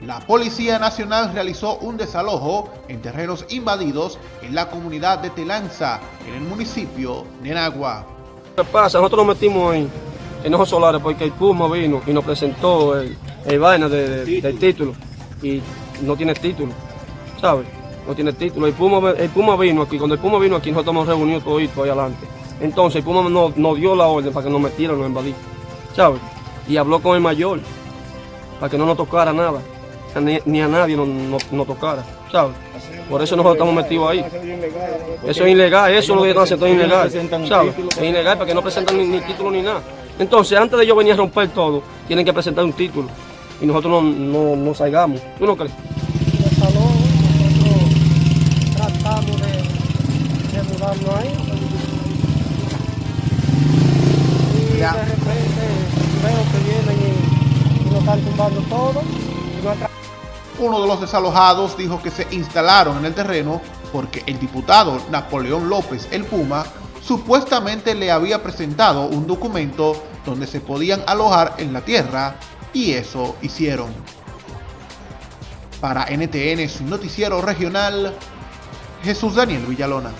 la Policía Nacional realizó un desalojo en terrenos invadidos en la comunidad de Telanza, en el municipio de Nagua. ¿Qué pasa? Nosotros nos metimos en, en ojos solares porque el Puma vino y nos presentó el, el vaina de- de- del título y no tiene título, ¿sabes? No tiene título. El Puma, el Puma vino aquí, cuando el Puma vino aquí nosotros nos reunimos todito ahí adelante. Entonces el Puma nos, nos dio la orden para que nos metieran, nos invadí, ¿sabes? Y habló con el mayor para que no nos tocara nada, ni, ni a nadie nos, nos- nos tocara, ¿sabes? Por eso nosotros estamos metidos ahí. Eso es ilegal, eso es lo que están haciendo es ilegal. ¿sabes? Es ilegal porque no presentan ni, ni título ni nada. Entonces, antes de ellos venir a romper todo, tienen que presentar un título. Y nosotros no, no, no salgamos. ¿Tú no crees? tratamos de, de mudarnos ahí. Y Ya. de repente veo que vienen y, y nos están tumbando todo. Y nuestra Uno de los desalojados dijo que se instalaron en el terreno porque el diputado Napoleón López el Puma supuestamente le había presentado un documento donde se podían alojar en la tierra y eso hicieron. Para NTN, su noticiero regional, Jesús Daniel Villalona.